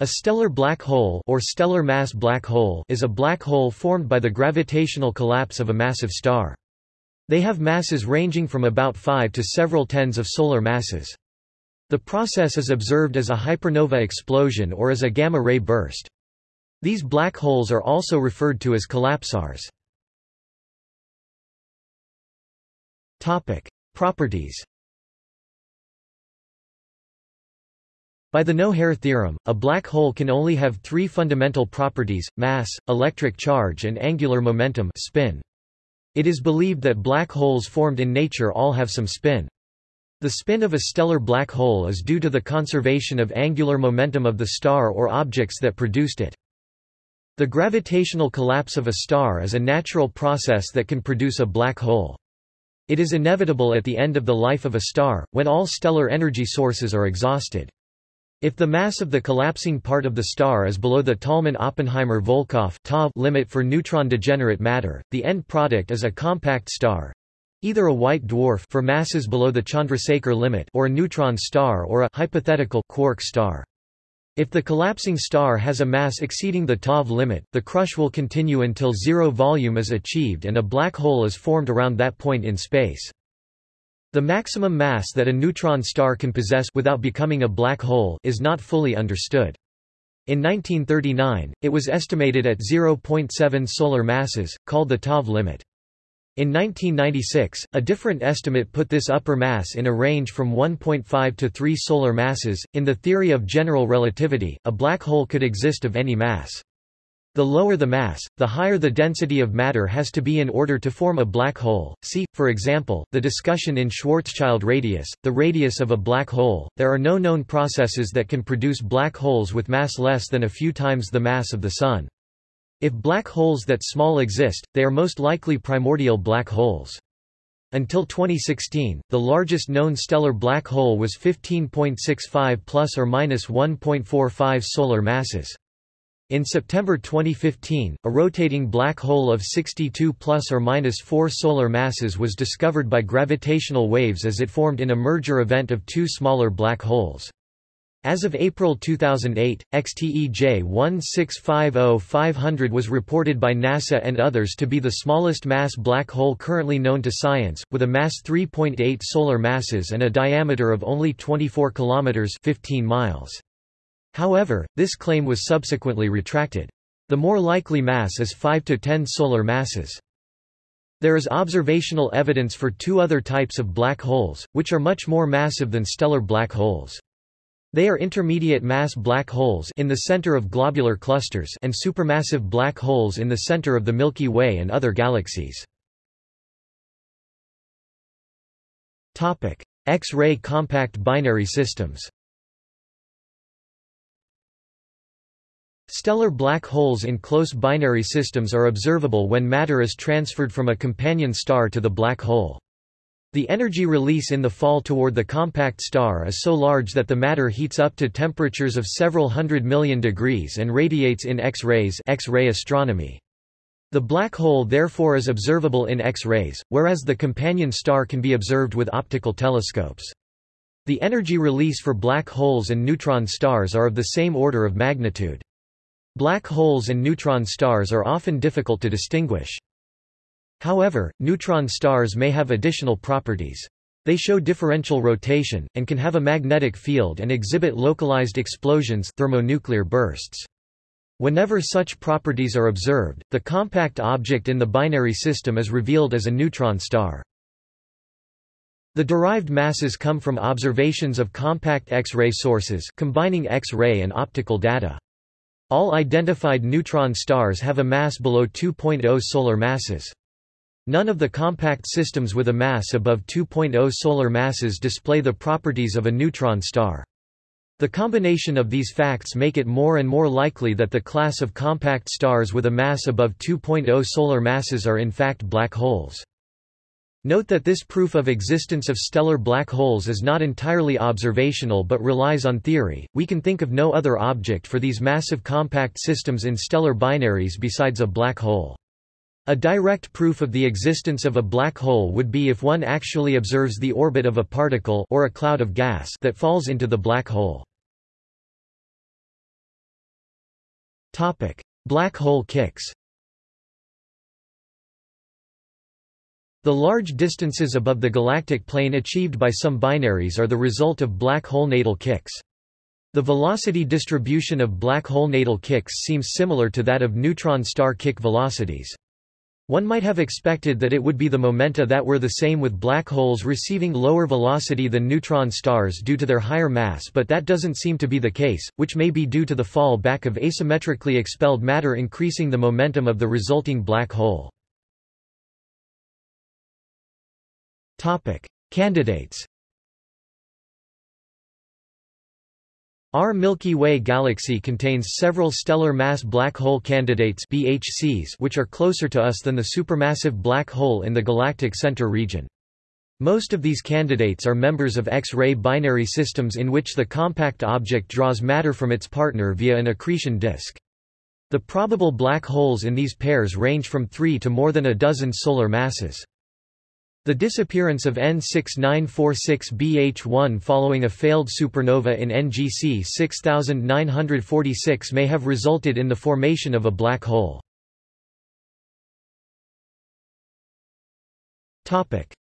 A stellar black hole or stellar mass black hole is a black hole formed by the gravitational collapse of a massive star. They have masses ranging from about 5 to several tens of solar masses. The process is observed as a hypernova explosion or as a gamma-ray burst. These black holes are also referred to as collapsars. Topic: Properties By the no-hair theorem, a black hole can only have three fundamental properties, mass, electric charge and angular momentum spin. It is believed that black holes formed in nature all have some spin. The spin of a stellar black hole is due to the conservation of angular momentum of the star or objects that produced it. The gravitational collapse of a star is a natural process that can produce a black hole. It is inevitable at the end of the life of a star, when all stellar energy sources are exhausted. If the mass of the collapsing part of the star is below the Tolman-Oppenheimer-Volkoff limit for neutron degenerate matter, the end product is a compact star, either a white dwarf for masses below the Chandrasekhar limit or a neutron star or a hypothetical quark star. If the collapsing star has a mass exceeding the TOV limit, the crush will continue until zero volume is achieved and a black hole is formed around that point in space. The maximum mass that a neutron star can possess without becoming a black hole is not fully understood. In 1939, it was estimated at 0.7 solar masses, called the TOV limit. In 1996, a different estimate put this upper mass in a range from 1.5 to 3 solar masses. In the theory of general relativity, a black hole could exist of any mass. The lower the mass, the higher the density of matter has to be in order to form a black hole. See, for example, the discussion in Schwarzschild radius, the radius of a black hole. There are no known processes that can produce black holes with mass less than a few times the mass of the Sun. If black holes that small exist, they are most likely primordial black holes. Until 2016, the largest known stellar black hole was 15.65 plus or minus 1.45 solar masses. In September 2015, a rotating black hole of 62 plus or minus 4 solar masses was discovered by gravitational waves as it formed in a merger event of two smaller black holes. As of April 2008, XTEJ 1650500 was reported by NASA and others to be the smallest mass black hole currently known to science, with a mass 3.8 solar masses and a diameter of only 24 kilometers 15 miles. However, this claim was subsequently retracted. The more likely mass is 5 to 10 solar masses. There is observational evidence for two other types of black holes, which are much more massive than stellar black holes. They are intermediate mass black holes in the center of globular clusters and supermassive black holes in the center of the Milky Way and other galaxies. X-ray compact binary systems Stellar black holes in close binary systems are observable when matter is transferred from a companion star to the black hole. The energy release in the fall toward the compact star is so large that the matter heats up to temperatures of several hundred million degrees and radiates in X-rays X-ray astronomy. The black hole therefore is observable in X-rays, whereas the companion star can be observed with optical telescopes. The energy release for black holes and neutron stars are of the same order of magnitude. Black holes and neutron stars are often difficult to distinguish. However, neutron stars may have additional properties. They show differential rotation, and can have a magnetic field and exhibit localized explosions thermonuclear bursts. Whenever such properties are observed, the compact object in the binary system is revealed as a neutron star. The derived masses come from observations of compact X-ray sources combining X-ray and optical data. All identified neutron stars have a mass below 2.0 solar masses. None of the compact systems with a mass above 2.0 solar masses display the properties of a neutron star. The combination of these facts make it more and more likely that the class of compact stars with a mass above 2.0 solar masses are in fact black holes. Note that this proof of existence of stellar black holes is not entirely observational but relies on theory. We can think of no other object for these massive compact systems in stellar binaries besides a black hole. A direct proof of the existence of a black hole would be if one actually observes the orbit of a particle or a cloud of gas that falls into the black hole. Topic: Black hole kicks. The large distances above the galactic plane achieved by some binaries are the result of black hole natal kicks. The velocity distribution of black hole natal kicks seems similar to that of neutron star kick velocities. One might have expected that it would be the momenta that were the same with black holes receiving lower velocity than neutron stars due to their higher mass but that doesn't seem to be the case, which may be due to the fall back of asymmetrically expelled matter increasing the momentum of the resulting black hole. Candidates Our Milky Way galaxy contains several stellar mass black hole candidates BHCs which are closer to us than the supermassive black hole in the galactic center region. Most of these candidates are members of X-ray binary systems in which the compact object draws matter from its partner via an accretion disk. The probable black holes in these pairs range from 3 to more than a dozen solar masses. The disappearance of N6946BH1 following a failed supernova in NGC 6946 may have resulted in the formation of a black hole.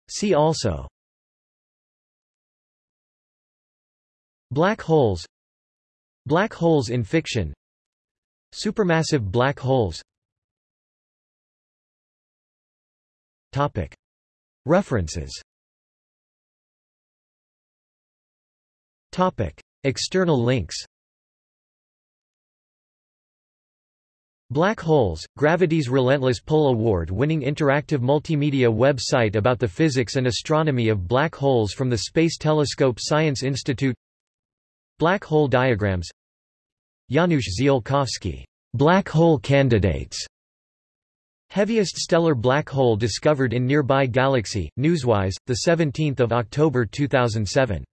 See also. Black holes. Black holes in fiction. Supermassive black holes. Topic References. External links. Black Holes, Gravity's Relentless Pull Award-winning interactive multimedia website about the physics and astronomy of black holes from the Space Telescope Science Institute. Black hole diagrams. Janusz Ziolkowski, Black hole candidates Heaviest stellar black hole discovered in nearby galaxy, Newswise, 17 October 2007